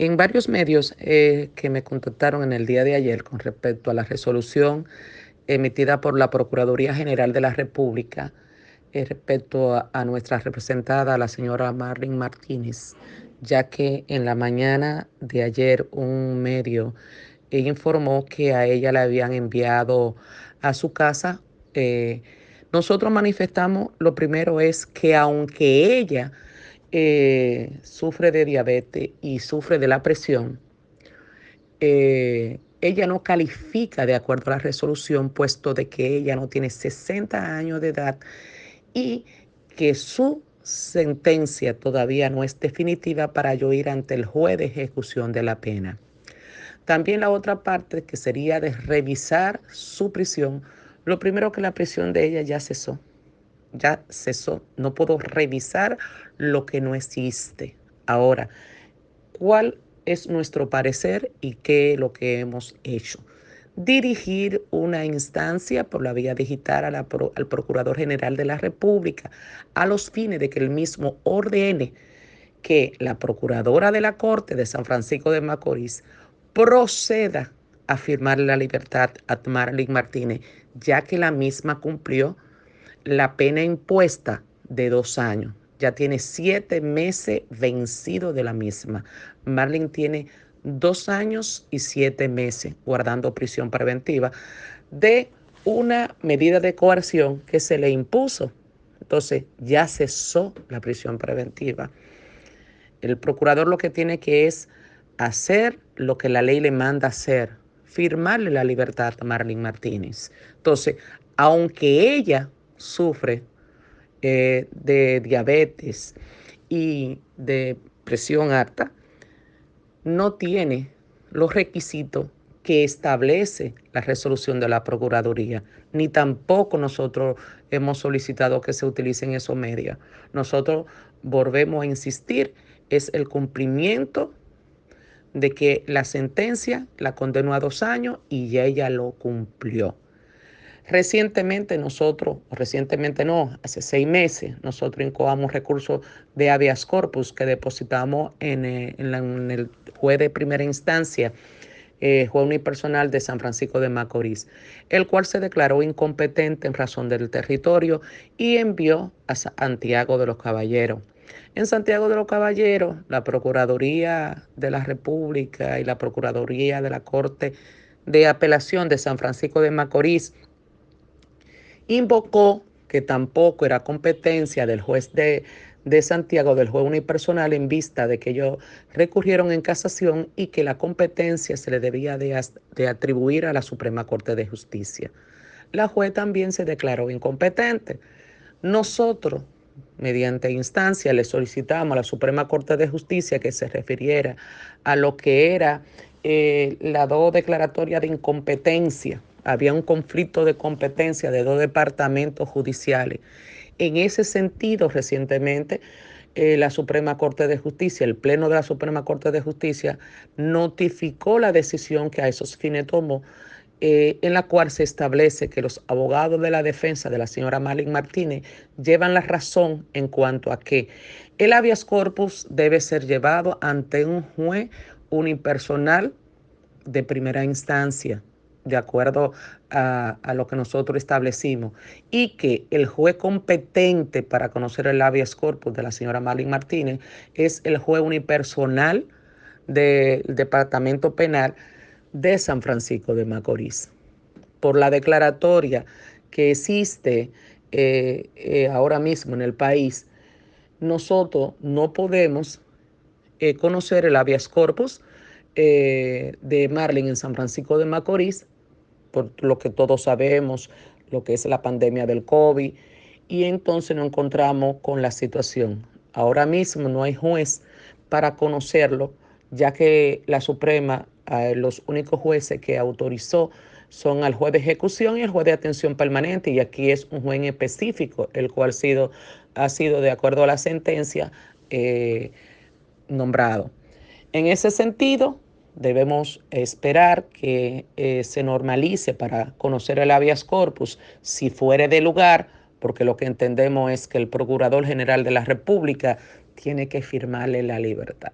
En varios medios eh, que me contactaron en el día de ayer con respecto a la resolución emitida por la Procuraduría General de la República eh, respecto a, nuestra representada, la señora Marlene Martínez, ya que en la mañana de ayer un medio informó que a ella le habían enviado a su casa. Eh, nosotros manifestamos, lo primero es que aunque ella eh, sufre de diabetes y sufre de la presión, eh, ella no califica de acuerdo a la resolución, puesto de que ella no tiene 60 años de edad y que su sentencia todavía no es definitiva para yo ir ante el juez de ejecución de la pena. También la otra parte que sería de revisar su prisión, lo primero que la prisión de ella ya cesó ya cesó. No puedo revisar lo que no existe. Ahora, ¿cuál es nuestro parecer y qué es lo que hemos hecho? Dirigir una instancia por la vía digital al Procurador General de la República a los fines de que el mismo ordene que la Procuradora de la Corte de San Francisco de Macorís proceda a firmar la libertad a Marlene Martínez, ya que la misma cumplió la pena impuesta de dos años. Ya tiene siete meses vencido de la misma. Marlene tiene dos años y siete meses guardando prisión preventiva de una medida de coerción que se le impuso. Entonces ya cesó la prisión preventiva. El procurador lo que tiene que es hacer lo que la ley le manda hacer, firmarle la libertad a Marlene Martínez. Entonces, aunque ella sufre eh, de diabetes y de presión alta, no tiene los requisitos que establece la resolución de la Procuraduría, ni tampoco nosotros hemos solicitado que se utilicen esos medios. Nosotros volvemos a insistir, es el cumplimiento de que la sentencia la condenó a dos años y ya ella lo cumplió. Recientemente nosotros, recientemente no, hace seis meses, nosotros incoamos recursos de habeas corpus que depositamos en, eh, el juez de primera instancia, eh, juez unipersonal de San Francisco de Macorís, el cual se declaró incompetente en razón del territorio y envió a Santiago de los Caballeros. En Santiago de los Caballeros, la Procuraduría de la República y la Procuraduría de la Corte de Apelación de San Francisco de Macorís invocó que tampoco era competencia del juez de, Santiago, del juez unipersonal, en vista de que ellos recurrieron en casación y que la competencia se le debía de, de atribuir a la Suprema Corte de Justicia. La juez también se declaró incompetente. Nosotros, mediante instancia, le solicitamos a la Suprema Corte de Justicia que se refiriera a lo que era eh, la dos declaratoria de incompetencia había un conflicto de competencia de dos departamentos judiciales. En ese sentido, recientemente, eh, la Suprema Corte de Justicia, el Pleno de la Suprema Corte de Justicia, notificó la decisión que a esos fines tomó, eh, en la cual se establece que los abogados de la defensa de la señora Malin Martínez llevan la razón en cuanto a que el habeas corpus debe ser llevado ante un juez unipersonal de primera instancia de acuerdo a, lo que nosotros establecimos, y que el juez competente para conocer el habeas corpus de la señora Marlene Martínez es el juez unipersonal del Departamento Penal de San Francisco de Macorís. Por la declaratoria que existe eh, eh, ahora mismo en el país, nosotros no podemos eh, conocer el habeas corpus de Marlene en San Francisco de Macorís lo que todos sabemos, lo que es la pandemia del COVID, y entonces nos encontramos con la situación. Ahora mismo no hay juez para conocerlo, ya que la Suprema, eh, los únicos jueces que autorizó son al juez de ejecución y el juez de atención permanente, y aquí es un juez específico, el cual sido, ha sido de acuerdo a la sentencia, eh, nombrado. En ese sentido, debemos esperar que eh, se normalice para conocer el habeas corpus si fuere de lugar, porque lo que entendemos es que el Procurador General de la República tiene que firmarle la libertad.